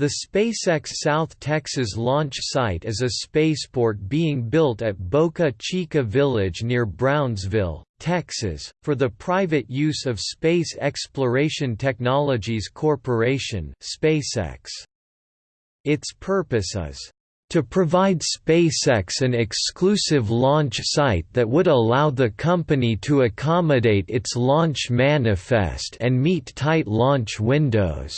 The SpaceX South Texas launch site is a spaceport being built at Boca Chica Village near Brownsville, Texas, for the private use of Space Exploration Technologies Corporation SpaceX. Its purpose is to provide SpaceX an exclusive launch site that would allow the company to accommodate its launch manifest and meet tight launch windows.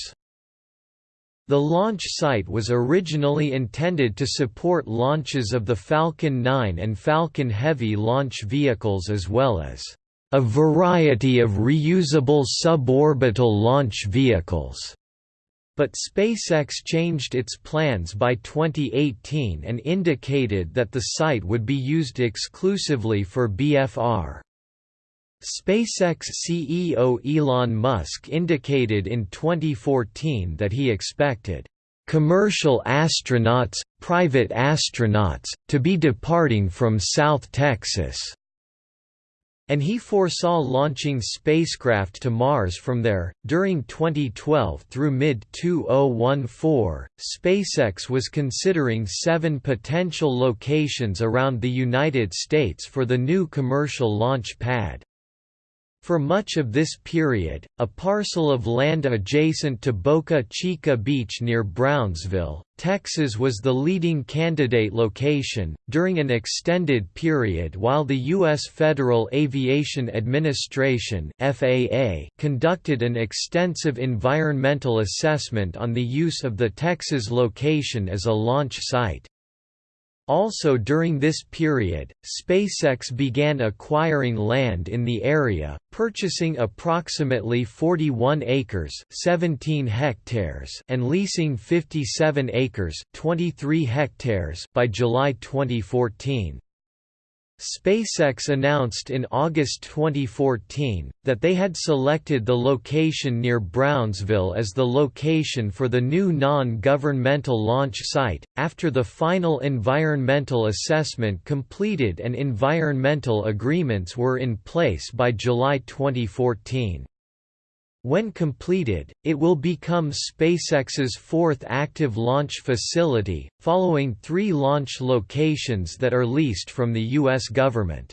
The launch site was originally intended to support launches of the Falcon 9 and Falcon Heavy launch vehicles as well as a variety of reusable suborbital launch vehicles. But SpaceX changed its plans by 2018 and indicated that the site would be used exclusively for BFR. SpaceX CEO Elon Musk indicated in 2014 that he expected commercial astronauts, private astronauts, to be departing from South Texas, and he foresaw launching spacecraft to Mars from there. During 2012 through mid 2014, SpaceX was considering seven potential locations around the United States for the new commercial launch pad. For much of this period, a parcel of land adjacent to Boca Chica Beach near Brownsville, Texas was the leading candidate location. During an extended period while the U.S. Federal Aviation Administration (FAA) conducted an extensive environmental assessment on the use of the Texas location as a launch site. Also during this period, SpaceX began acquiring land in the area, purchasing approximately 41 acres 17 hectares and leasing 57 acres 23 hectares by July 2014. SpaceX announced in August 2014, that they had selected the location near Brownsville as the location for the new non-governmental launch site, after the final environmental assessment completed and environmental agreements were in place by July 2014. When completed, it will become SpaceX's fourth active launch facility, following three launch locations that are leased from the U.S. government.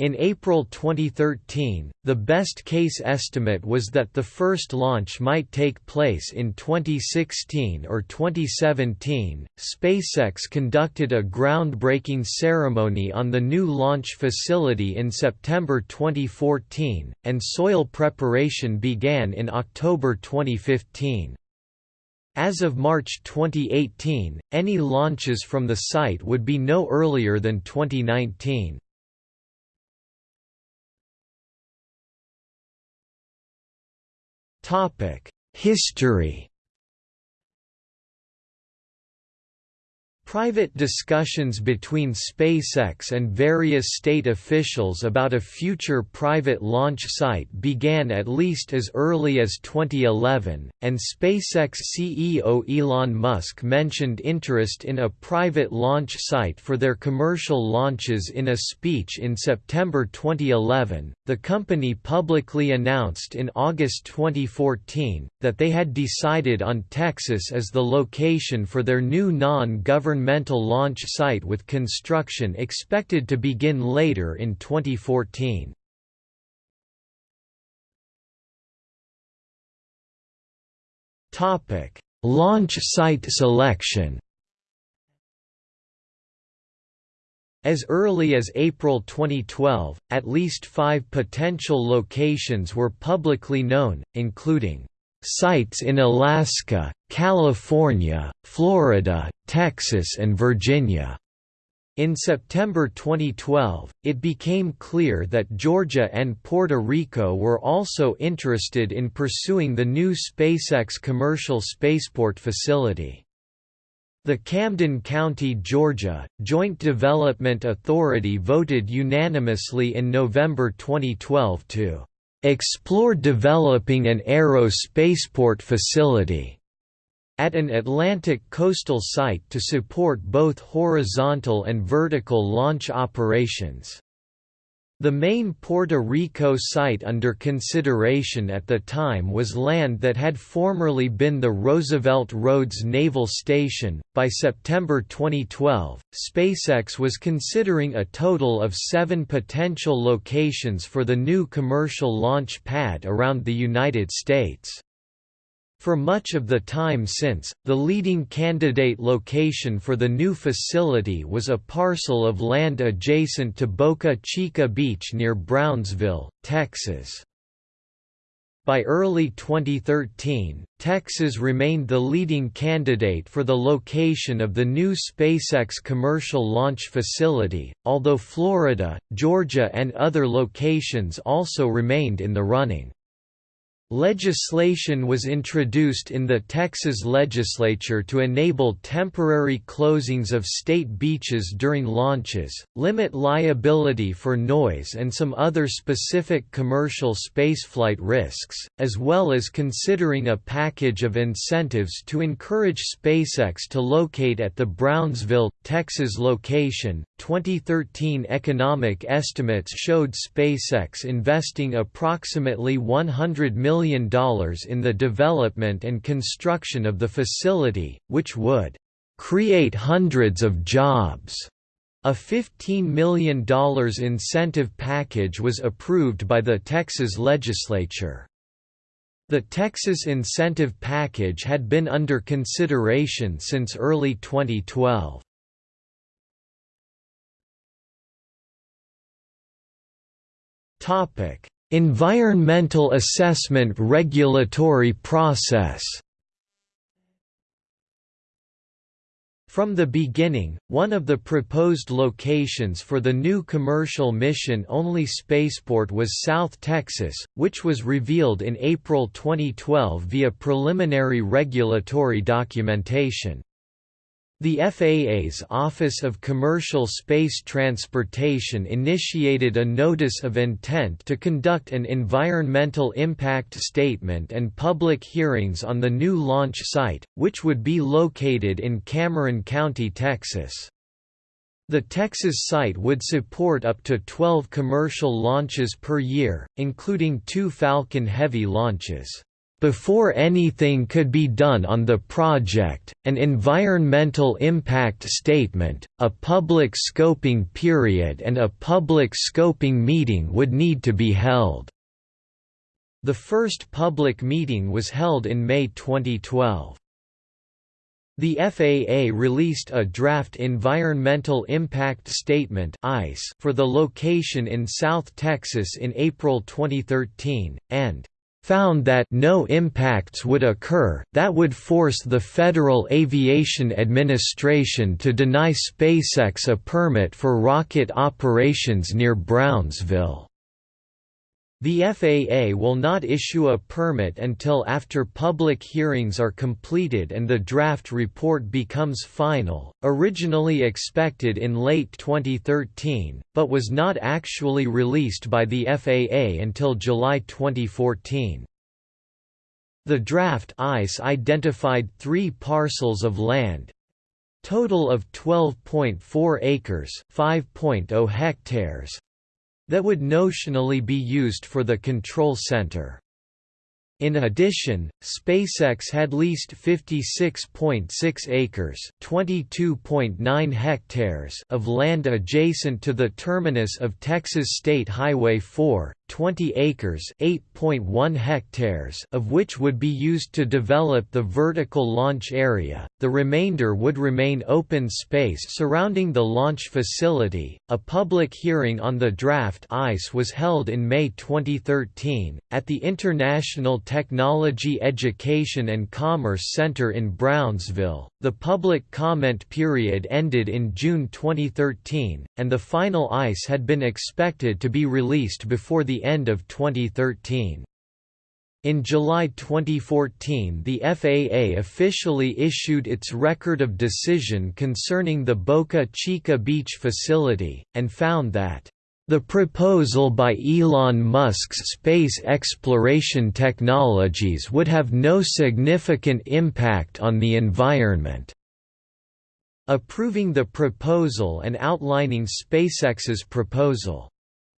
In April 2013, the best case estimate was that the first launch might take place in 2016 or 2017. SpaceX conducted a groundbreaking ceremony on the new launch facility in September 2014, and soil preparation began in October 2015. As of March 2018, any launches from the site would be no earlier than 2019. History Private discussions between SpaceX and various state officials about a future private launch site began at least as early as 2011, and SpaceX CEO Elon Musk mentioned interest in a private launch site for their commercial launches in a speech in September 2011. The company publicly announced in August 2014 that they had decided on Texas as the location for their new non-governmental launch site with construction expected to begin later in 2014. Launch site selection As early as April 2012, at least five potential locations were publicly known, including Sites in Alaska, California, Florida, Texas and Virginia. In September 2012, it became clear that Georgia and Puerto Rico were also interested in pursuing the new SpaceX commercial spaceport facility. The Camden County, Georgia, Joint Development Authority voted unanimously in November 2012 to explore developing an aero spaceport facility at an Atlantic coastal site to support both horizontal and vertical launch operations. The main Puerto Rico site under consideration at the time was land that had formerly been the Roosevelt Roads Naval Station. By September 2012, SpaceX was considering a total of seven potential locations for the new commercial launch pad around the United States. For much of the time since, the leading candidate location for the new facility was a parcel of land adjacent to Boca Chica Beach near Brownsville, Texas. By early 2013, Texas remained the leading candidate for the location of the new SpaceX commercial launch facility, although Florida, Georgia and other locations also remained in the running. Legislation was introduced in the Texas legislature to enable temporary closings of state beaches during launches, limit liability for noise and some other specific commercial spaceflight risks, as well as considering a package of incentives to encourage SpaceX to locate at the Brownsville, Texas location. 2013 economic estimates showed SpaceX investing approximately $100 million in the development and construction of the facility, which would create hundreds of jobs. A $15 million incentive package was approved by the Texas legislature. The Texas incentive package had been under consideration since early 2012. Topic: Environmental assessment regulatory process From the beginning, one of the proposed locations for the new commercial mission-only spaceport was South Texas, which was revealed in April 2012 via preliminary regulatory documentation. The FAA's Office of Commercial Space Transportation initiated a notice of intent to conduct an environmental impact statement and public hearings on the new launch site, which would be located in Cameron County, Texas. The Texas site would support up to 12 commercial launches per year, including two Falcon Heavy launches. Before anything could be done on the project, an environmental impact statement, a public scoping period and a public scoping meeting would need to be held. The first public meeting was held in May 2012. The FAA released a draft Environmental Impact Statement for the location in South Texas in April 2013, and found that no impacts would occur, that would force the Federal Aviation Administration to deny SpaceX a permit for rocket operations near Brownsville. The FAA will not issue a permit until after public hearings are completed and the draft report becomes final, originally expected in late 2013, but was not actually released by the FAA until July 2014. The draft ICE identified three parcels of land, total of 12.4 acres 5.0 hectares that would notionally be used for the control center. In addition, SpaceX had leased 56.6 acres (22.9 hectares) of land adjacent to the terminus of Texas State Highway 4, 20 acres (8.1 hectares) of which would be used to develop the vertical launch area. The remainder would remain open space surrounding the launch facility. A public hearing on the draft ICE was held in May 2013 at the International Technology Education and Commerce Center in Brownsville. The public comment period ended in June 2013, and the final ICE had been expected to be released before the end of 2013. In July 2014 the FAA officially issued its Record of Decision concerning the Boca Chica Beach facility, and found that the proposal by Elon Musk's space exploration technologies would have no significant impact on the environment. Approving the proposal and outlining SpaceX's proposal.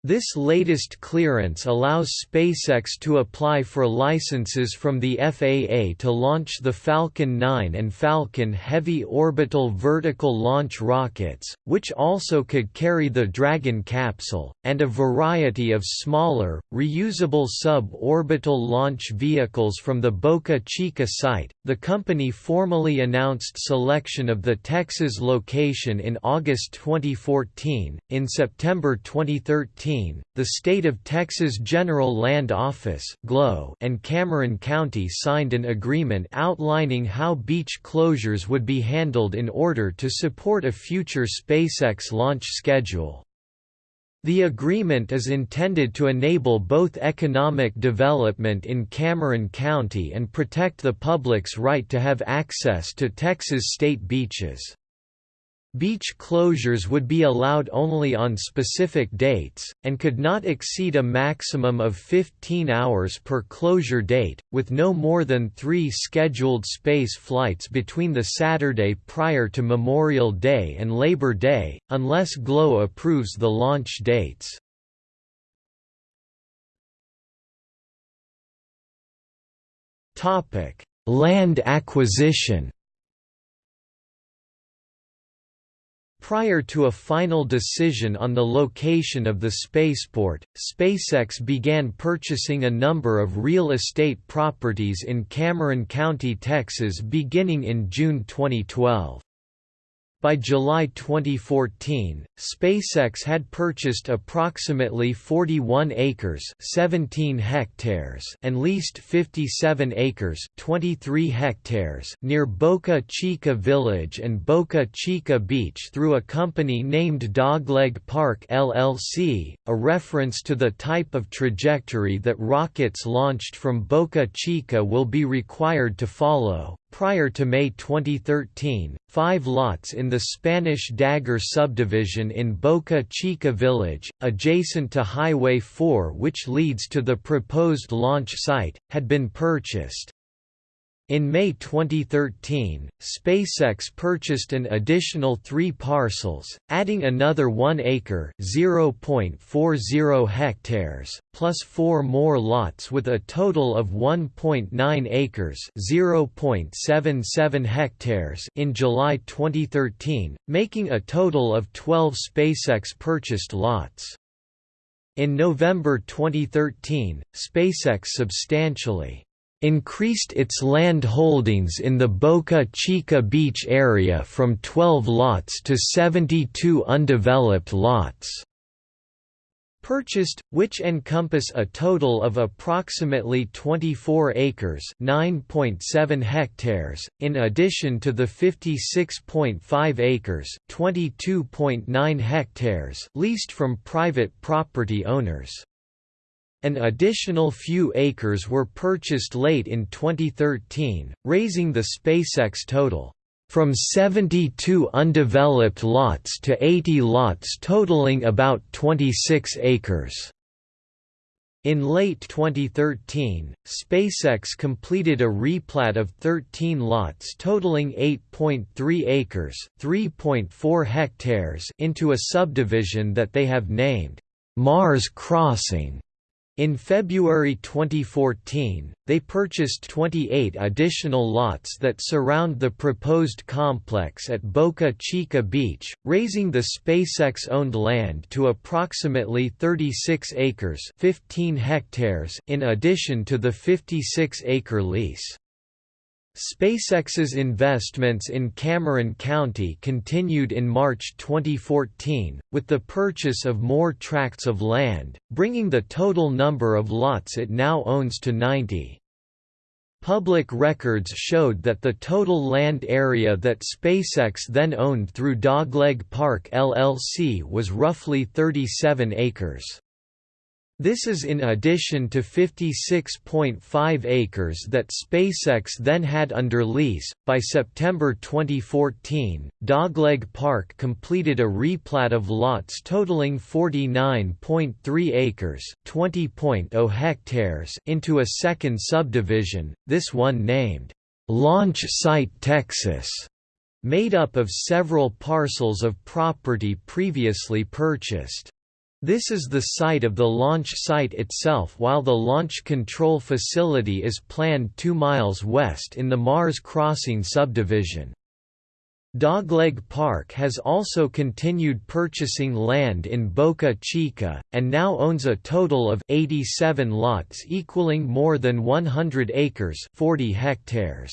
This latest clearance allows SpaceX to apply for licenses from the FAA to launch the Falcon 9 and Falcon Heavy Orbital Vertical Launch rockets, which also could carry the Dragon capsule, and a variety of smaller, reusable sub-orbital launch vehicles from the Boca Chica site. The company formally announced selection of the Texas location in August 2014. In September 2013, the State of Texas General Land Office and Cameron County signed an agreement outlining how beach closures would be handled in order to support a future SpaceX launch schedule. The agreement is intended to enable both economic development in Cameron County and protect the public's right to have access to Texas state beaches. Beach closures would be allowed only on specific dates, and could not exceed a maximum of 15 hours per closure date, with no more than three scheduled space flights between the Saturday prior to Memorial Day and Labor Day, unless GLO approves the launch dates. Land acquisition Prior to a final decision on the location of the spaceport, SpaceX began purchasing a number of real estate properties in Cameron County, Texas beginning in June 2012. By July 2014, SpaceX had purchased approximately 41 acres 17 hectares and leased 57 acres 23 hectares near Boca Chica Village and Boca Chica Beach through a company named Dogleg Park LLC, a reference to the type of trajectory that rockets launched from Boca Chica will be required to follow. Prior to May 2013, five lots in the Spanish Dagger subdivision in Boca Chica Village, adjacent to Highway 4 which leads to the proposed launch site, had been purchased. In May 2013, SpaceX purchased an additional three parcels, adding another 1 acre (0.40 hectares) plus four more lots with a total of 1.9 acres (0.77 hectares) in July 2013, making a total of 12 SpaceX purchased lots. In November 2013, SpaceX substantially increased its land holdings in the Boca Chica beach area from 12 lots to 72 undeveloped lots purchased, which encompass a total of approximately 24 acres (9.7 hectares), in addition to the 56.5 acres (22.9 hectares) leased from private property owners. An additional few acres were purchased late in 2013, raising the SpaceX total from 72 undeveloped lots to 80 lots totaling about 26 acres. In late 2013, SpaceX completed a replat of 13 lots totaling 8.3 acres (3.4 hectares) into a subdivision that they have named Mars Crossing. In February 2014, they purchased 28 additional lots that surround the proposed complex at Boca Chica Beach, raising the SpaceX-owned land to approximately 36 acres 15 hectares in addition to the 56-acre lease. SpaceX's investments in Cameron County continued in March 2014, with the purchase of more tracts of land, bringing the total number of lots it now owns to 90. Public records showed that the total land area that SpaceX then owned through Dogleg Park LLC was roughly 37 acres. This is in addition to 56.5 acres that SpaceX then had under lease. By September 2014, Dogleg Park completed a replat of lots totaling 49.3 acres, 20.0 hectares into a second subdivision, this one named Launch Site Texas, made up of several parcels of property previously purchased. This is the site of the launch site itself while the launch control facility is planned 2 miles west in the Mars Crossing subdivision. Dogleg Park has also continued purchasing land in Boca Chica, and now owns a total of 87 lots equaling more than 100 acres 40 hectares.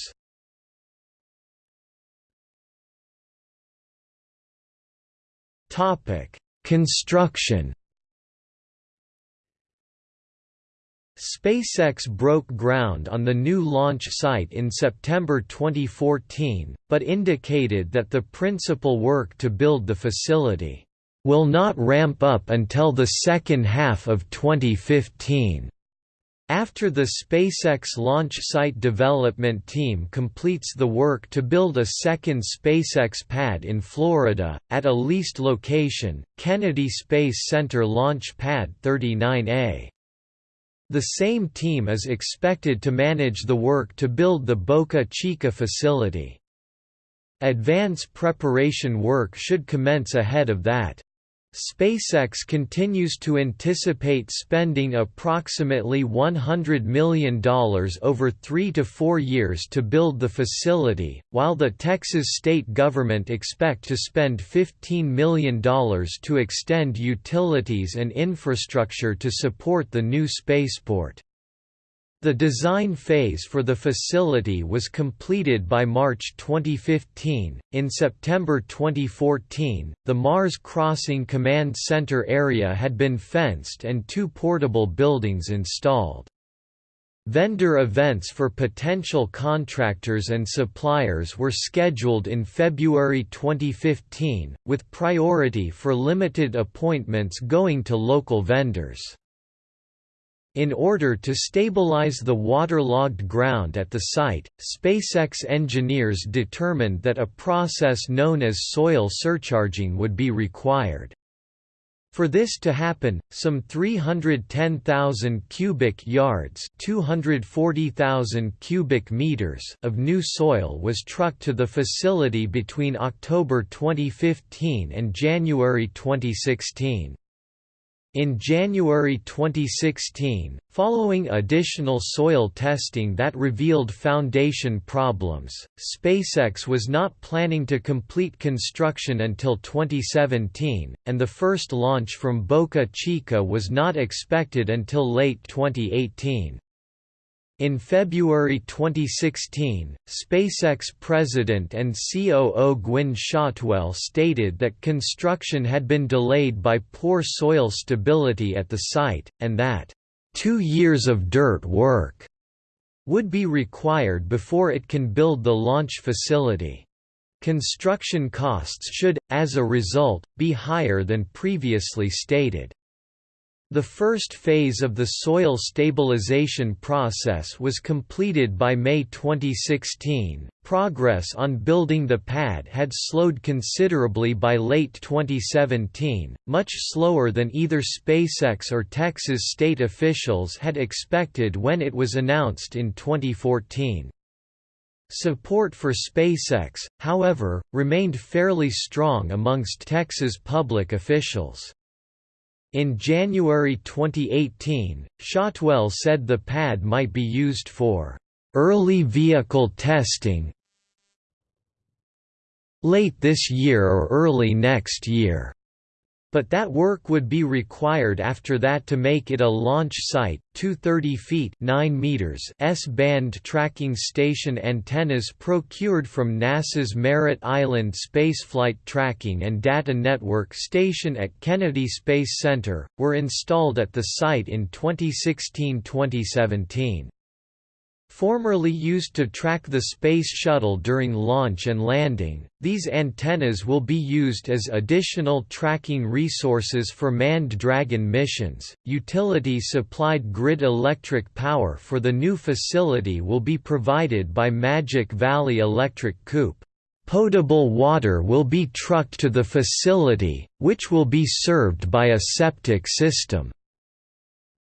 Construction SpaceX broke ground on the new launch site in September 2014, but indicated that the principal work to build the facility will not ramp up until the second half of 2015. After the SpaceX launch site development team completes the work to build a second SpaceX pad in Florida, at a leased location, Kennedy Space Center Launch Pad 39A. The same team is expected to manage the work to build the Boca Chica facility. Advance preparation work should commence ahead of that. SpaceX continues to anticipate spending approximately $100 million over three to four years to build the facility, while the Texas state government expect to spend $15 million to extend utilities and infrastructure to support the new spaceport. The design phase for the facility was completed by March 2015. In September 2014, the Mars Crossing Command Center area had been fenced and two portable buildings installed. Vendor events for potential contractors and suppliers were scheduled in February 2015, with priority for limited appointments going to local vendors. In order to stabilize the waterlogged ground at the site, SpaceX engineers determined that a process known as soil surcharging would be required. For this to happen, some 310,000 cubic yards, 240,000 cubic meters of new soil was trucked to the facility between October 2015 and January 2016. In January 2016, following additional soil testing that revealed foundation problems, SpaceX was not planning to complete construction until 2017, and the first launch from Boca Chica was not expected until late 2018. In February 2016, SpaceX president and COO Gwynne Shotwell stated that construction had been delayed by poor soil stability at the site, and that, two years of dirt work would be required before it can build the launch facility. Construction costs should, as a result, be higher than previously stated. The first phase of the soil stabilization process was completed by May 2016. Progress on building the pad had slowed considerably by late 2017, much slower than either SpaceX or Texas state officials had expected when it was announced in 2014. Support for SpaceX, however, remained fairly strong amongst Texas public officials. In January 2018, Shotwell said the pad might be used for early vehicle testing late this year or early next year. But that work would be required after that to make it a launch site. 230 feet 9 meters S-band tracking station antennas procured from NASA's Merritt Island Spaceflight Tracking and Data Network station at Kennedy Space Center, were installed at the site in 2016–2017. Formerly used to track the Space Shuttle during launch and landing, these antennas will be used as additional tracking resources for manned Dragon missions. Utility supplied grid electric power for the new facility will be provided by Magic Valley Electric Coop. Potable water will be trucked to the facility, which will be served by a septic system.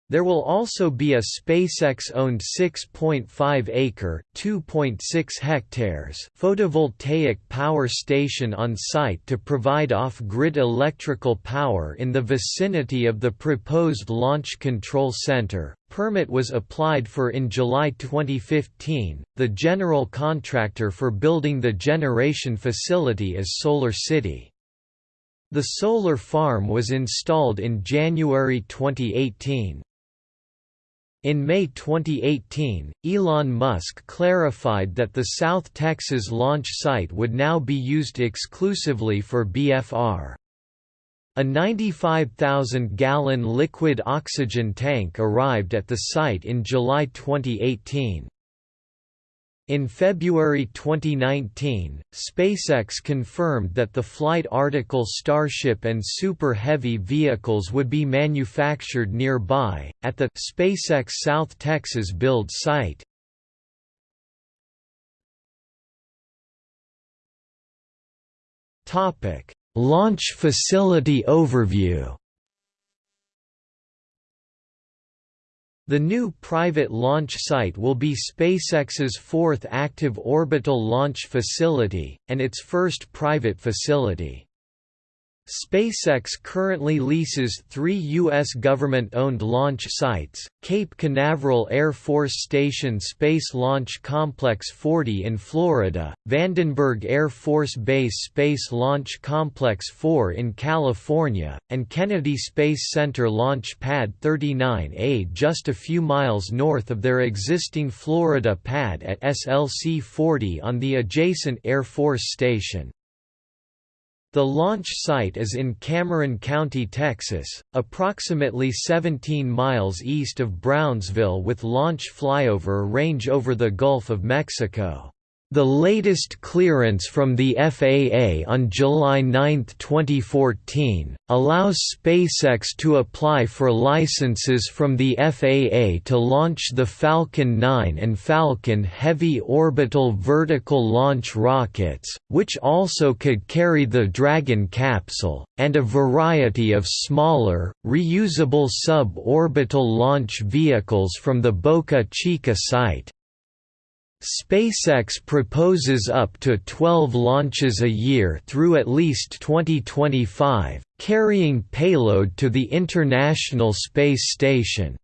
There will also be a SpaceX-owned 6.5-acre (2.6 hectares) photovoltaic power station on site to provide off-grid electrical power in the vicinity of the proposed Launch Control Center. Permit was applied for in July 2015. The general contractor for building the generation facility is SolarCity. The solar farm was installed in January 2018. In May 2018, Elon Musk clarified that the South Texas launch site would now be used exclusively for BFR. A 95,000-gallon liquid oxygen tank arrived at the site in July 2018. In February 2019, SpaceX confirmed that the flight article Starship and Super Heavy vehicles would be manufactured nearby, at the SpaceX South Texas build site. Launch facility overview The new private launch site will be SpaceX's fourth active orbital launch facility, and its first private facility. SpaceX currently leases three U.S. government-owned launch sites, Cape Canaveral Air Force Station Space Launch Complex 40 in Florida, Vandenberg Air Force Base Space Launch Complex 4 in California, and Kennedy Space Center Launch Pad 39A just a few miles north of their existing Florida pad at SLC 40 on the adjacent Air Force Station. The launch site is in Cameron County, Texas, approximately 17 miles east of Brownsville with launch flyover range over the Gulf of Mexico. The latest clearance from the FAA on July 9, 2014, allows SpaceX to apply for licenses from the FAA to launch the Falcon 9 and Falcon Heavy orbital vertical launch rockets, which also could carry the Dragon capsule, and a variety of smaller, reusable sub-orbital launch vehicles from the Boca Chica site. SpaceX proposes up to 12 launches a year through at least 2025, carrying payload to the International Space Station.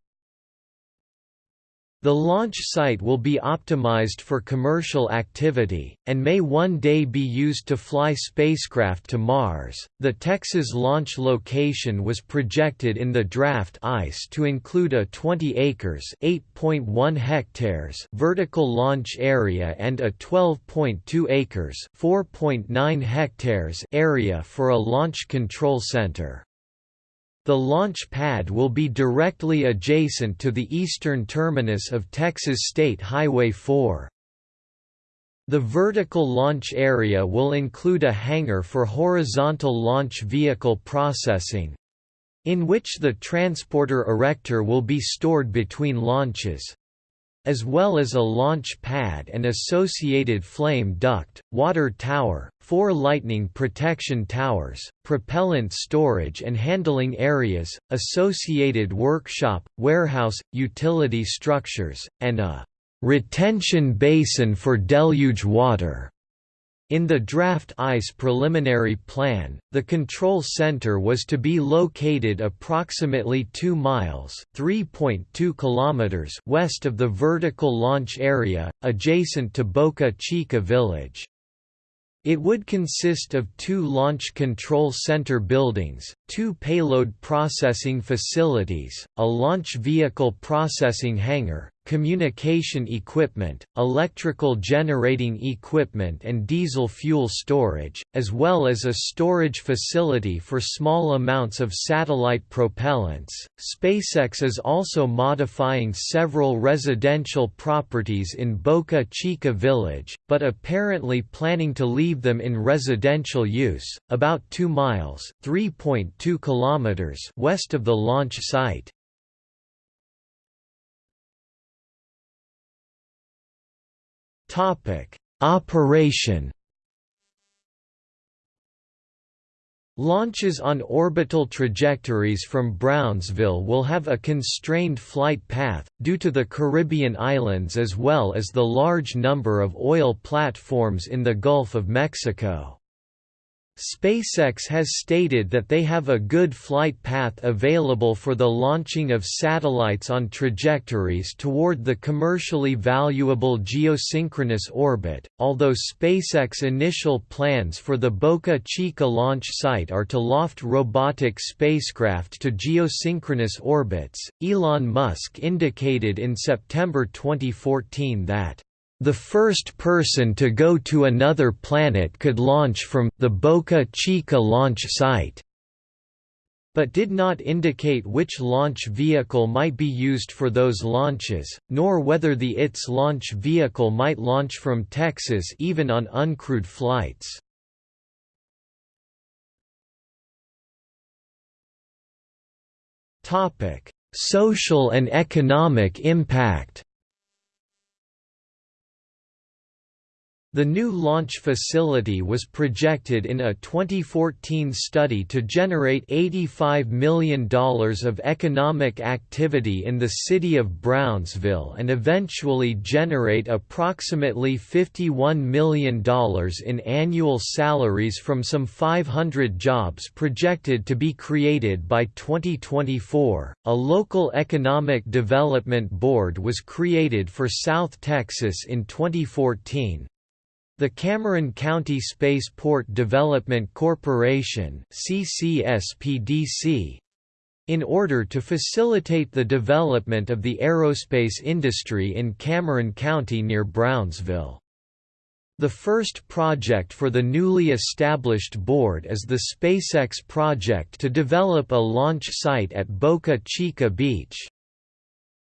The launch site will be optimized for commercial activity, and may one day be used to fly spacecraft to Mars. The Texas launch location was projected in the draft ICE to include a 20 acres (8.1 hectares) vertical launch area and a 12.2 acres (4.9 hectares) area for a launch control center. The launch pad will be directly adjacent to the eastern terminus of Texas State Highway 4. The vertical launch area will include a hangar for horizontal launch vehicle processing, in which the transporter erector will be stored between launches as well as a launch pad and associated flame duct, water tower, four lightning protection towers, propellant storage and handling areas, associated workshop, warehouse, utility structures, and a retention basin for deluge water. In the draft ICE preliminary plan, the control center was to be located approximately 2 miles (3.2 kilometers) west of the vertical launch area, adjacent to Boca Chica village. It would consist of two Launch Control Center buildings, two payload processing facilities, a launch vehicle processing hangar, communication equipment, electrical generating equipment and diesel fuel storage, as well as a storage facility for small amounts of satellite propellants. SpaceX is also modifying several residential properties in Boca Chica Village, but apparently planning to leave them in residential use, about 2 miles (3.2 kilometers) west of the launch site. Topic: Operation. Launches on orbital trajectories from Brownsville will have a constrained flight path, due to the Caribbean islands as well as the large number of oil platforms in the Gulf of Mexico. SpaceX has stated that they have a good flight path available for the launching of satellites on trajectories toward the commercially valuable geosynchronous orbit, although SpaceX initial plans for the Boca Chica launch site are to loft robotic spacecraft to geosynchronous orbits. Elon Musk indicated in September 2014 that the first person to go to another planet could launch from the Boca Chica launch site but did not indicate which launch vehicle might be used for those launches, nor whether the ITS launch vehicle might launch from Texas even on uncrewed flights. Social and economic impact The new launch facility was projected in a 2014 study to generate $85 million of economic activity in the city of Brownsville and eventually generate approximately $51 million in annual salaries from some 500 jobs projected to be created by 2024. A local economic development board was created for South Texas in 2014 the Cameron County Spaceport Development Corporation CCSPDC, in order to facilitate the development of the aerospace industry in Cameron County near Brownsville. The first project for the newly established board is the SpaceX project to develop a launch site at Boca Chica Beach.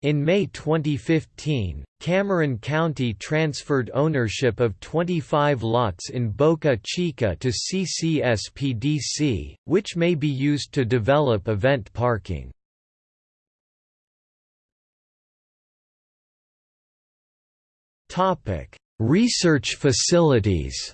In May 2015, Cameron County transferred ownership of 25 lots in Boca Chica to CCSPDC, which may be used to develop event parking. Research facilities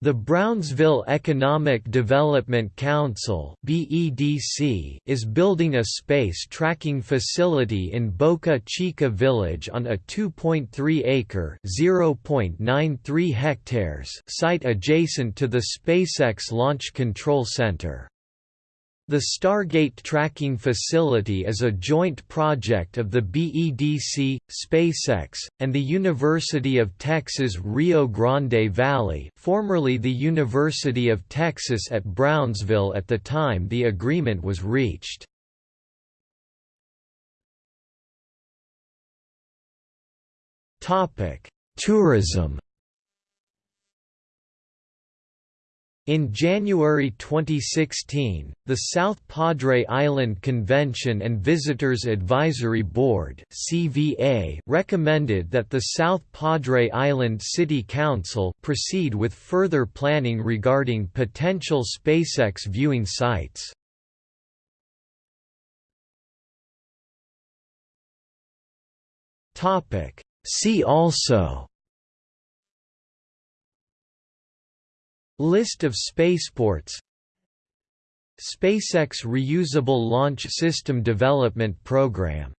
The Brownsville Economic Development Council is building a space tracking facility in Boca Chica Village on a 2.3-acre (0.93 hectares) site adjacent to the SpaceX Launch Control Center. The Stargate tracking facility is a joint project of the BEDC, SpaceX, and the University of Texas Rio Grande Valley formerly the University of Texas at Brownsville at the time the agreement was reached. Tourism In January 2016, the South Padre Island Convention and Visitors Advisory Board (CVA) recommended that the South Padre Island City Council proceed with further planning regarding potential SpaceX viewing sites. See also List of spaceports. SpaceX Reusable Launch System Development Program